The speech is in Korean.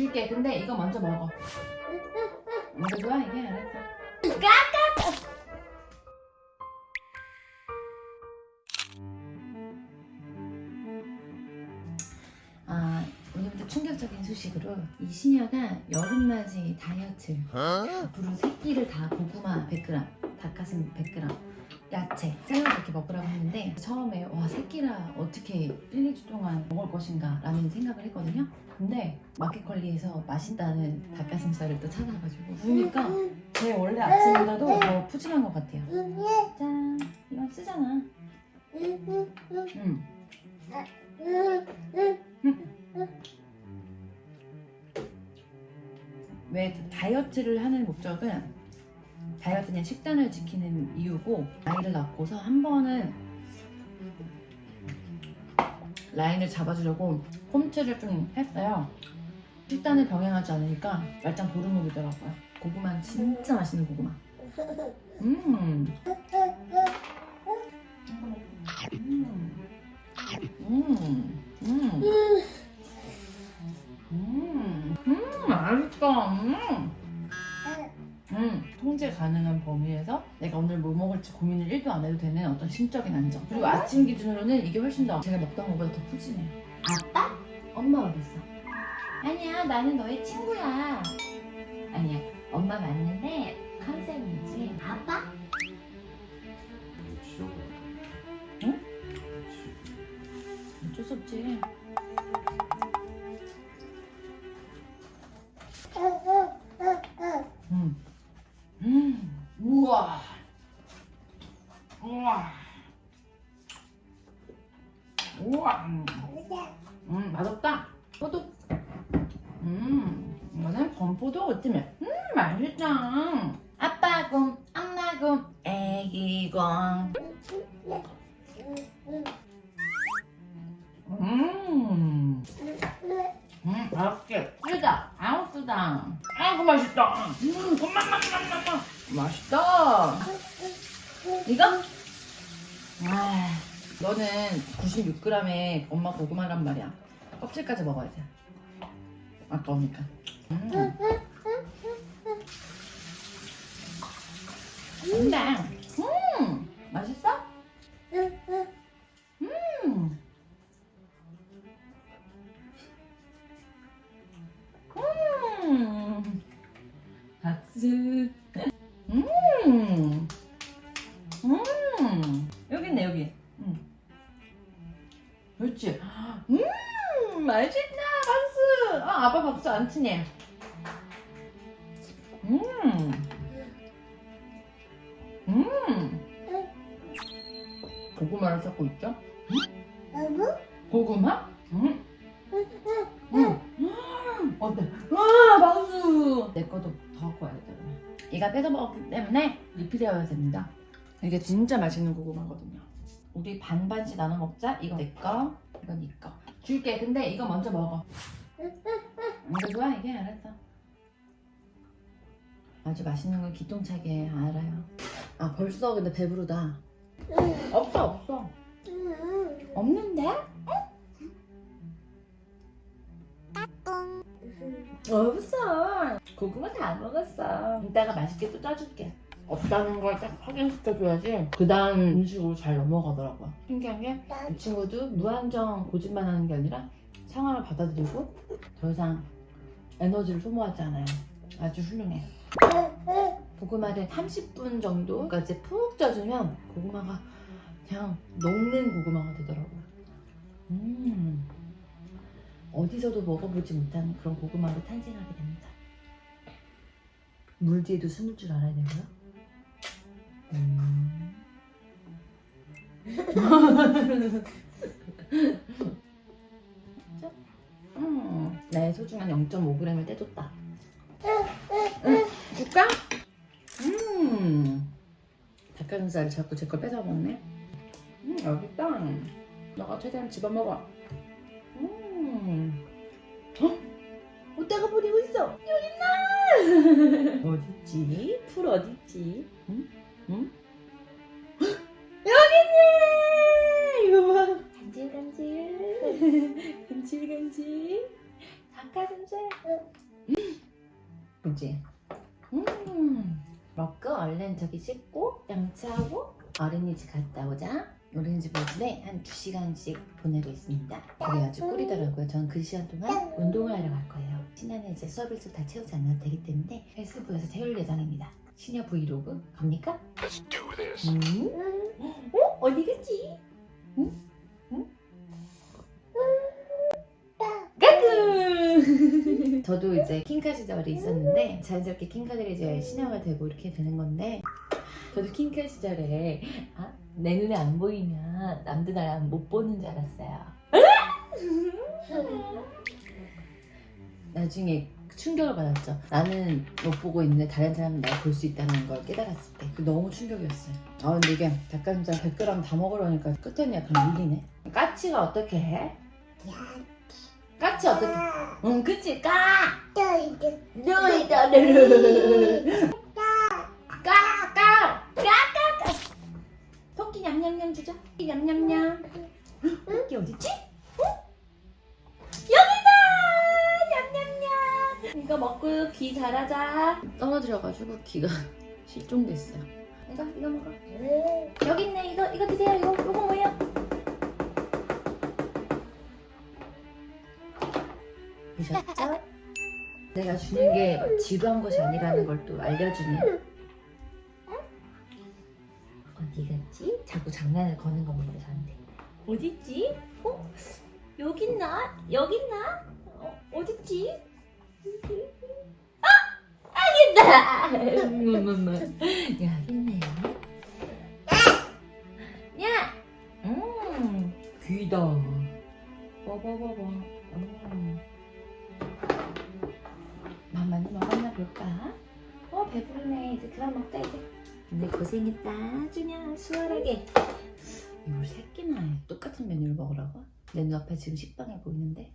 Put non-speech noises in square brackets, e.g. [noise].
줄게. 근데 이거 먼저 먹어. 이거 좋아? 이게 알았어. 아, 오늘부터 충격적인 소식으로 이 시녀가 여름맞이 다이어트 앞으로 세 끼를 다 고구마 100g, 닭가슴 100g, 야채, 샐러드 이렇게 먹으라고 했는데 처음에 와세 끼라 어떻게 1, 2주 동안 먹을 것인가 라는 생각을 했거든요. 근데 마켓컬리에서 맛있다는 닭가슴살을 또 찾아가지고 구우니까 제 원래 아침보다도 더 푸짐한 것 같아요. 짠! 이건 쓰잖아. 음. 왜 다이어트를 하는 목적은 다이어트는 식단을 지키는 이유고 아이를 낳고서 한 번은 라인을 잡아주려고 홈트를 좀 했어요 식단을 병행하지 않으니까 말짱 도루묵이더라고요 고구마는 진짜 맛있는 고구마 음. 음. 음. 음. 음. 음. 맛있다. 음. 음, 통제 가능한 범위에서 내가 오늘 뭐 먹을지 고민을 1도 안 해도 되는 어떤 심적인 안정. 그리고 아침 기준으로는 이게 훨씬 더 제가 먹던 것보다 더 푸짐해요. 아빠? 엄마 어딨어? 아니야, 나는 너의 친구야. 아니야, 엄마 맞는데 컨셉이지. 아빠? 응? 어쩔 수 없지. 음. 우와. 우와. 우와. 음. 음, 맛없다. 포도. 음, 이거는 건포도 오트밀. 음, 맛있다. 아이고, 맛있다. 음, 곰맛맛맛맛맛. 맛있다. 이거? 아, 너는 96g에 엄마 고구마란 말이야. 껍질까지 먹어야 돼. 아까우니까. 음. 근데, 음. 음. 여기 있네, 여기. 음. 그렇지. 음, 맛있다. 박수. 아, 아빠 박수 안 치네. 음. 음. 고구마를 찾고 있죠? 고구마? 음. 응. 음, 어때? 와, 박수! 내 거도 더 갖고 와야 돼. 얘가 뺏어 먹었기 때문에 리필해야 됩니다. 이게 진짜 맛있는 고구마거든요. 우리 반반씩 나눠 먹자. 이거 내 거, 이거 네 거. 줄게. 근데 이거 먼저 먹어. 이거 좋아? 이게 알았어. 아주 맛있는 걸 기똥차게 알아요. 아, 벌써 근데 배부르다. 없어. 다 먹었어. 이따가 맛있게 또 짜줄게. 없다는 걸 딱 확인시켜줘야지 그 다음 음식으로 잘 넘어가더라고요. 신기한 게 이 친구도 무한정 고집만 하는 게 아니라 상황을 받아들이고 더 이상 에너지를 소모하지 않아요. 아주 훌륭해. 고구마를 30분 정도까지 푹 쪄주면 고구마가 그냥 녹는 고구마가 되더라고요. 음. 어디서도 먹어보지 못한 그런 고구마로 탄생하게 됩니다. 물 뒤에도 숨을 줄 알아야 되고요. 음. 음, [laughs] 나의 소중한 0.5g을 떼줬다. 응, 줄까? 음, 닭가슴살을 자꾸 제 걸 뺏어 먹네. 음, 여기 있다. 너가 최대한 집어 먹어. 음. 어? 어디다가 버리고 있어? 여기 있나? 어딨지? 풀 어딨지? 응? 응? 헉! 여기 있네! 이거 봐. 간질간질. 간질간질. [laughs] 닭가슴살. 그지? 음 먹고 얼른 저기 씻고 양치하고 어린이집 갔다 오자 어린이집 오전에 한 2시간씩 보내고 있습니다 그게 아주 꿀이더라고요 저는 그 시간 동안 운동을 하러 갈 거예요 신나는 이제 수업을 다 채우지 않아도 되기 때문에 헬스부에서 태울 예정입니다 시녀 브이로그 갑니까? Let's do this. 음? 어? 어디 갔지? 응? 응? 까꿍! [laughs] 저도 이제 킹카 시절이 있었는데 자연스럽게 킹카들이 이제 신화가 되고 이렇게 되는 건데 저도 킹카 시절에 아, 내 눈에 안 보이면 남들 나랑 못 보는 줄 알았어요 [laughs] 나중에 충격을 받았죠. 나는 못 보고 있는데 다른 사람은 날 볼 수 있다는 걸 깨달았을 때그 너무 충격이었어요. 아 근데 이게 닭가슴살 100g 다 먹으려니까 끝에는 약간 밀리네. 까치가 어떻게 해? 까치 어떻게? 응 그치 까! 너희들은 까! 까! 까 까 까 토끼 냠냠냠 주자 토끼 냠냠냠 토끼 어딨지? 이거 먹고 귀 잘하자 떨어뜨려가지고 귀가 [laughs] 실종됐어요 이거 이거 먹어 여기 있네 이거 이거 드세요 이거 이거 뭐예요? 보셨죠? [laughs] 내가 주는 게 지루한 것이 아니라는 걸 또 알려주네 어디 갔지? 자꾸 장난을 거는 겁니다 저한테 어딨지? 어? 여기 있나? 여기 있나? 어, 어딨지? 아! 있다! 엄마엄마 여기 있네요 야! 음 귀다 봐봐봐봐 음. 맘마는 먹었나 볼까? 어 배부르네 이제 그만 먹자 이제 근데 고생했다 준야 수월하게 이걸 세 끼나 해 똑같은 메뉴를 먹으라고? 내 눈앞에 지금 식빵이 보이는데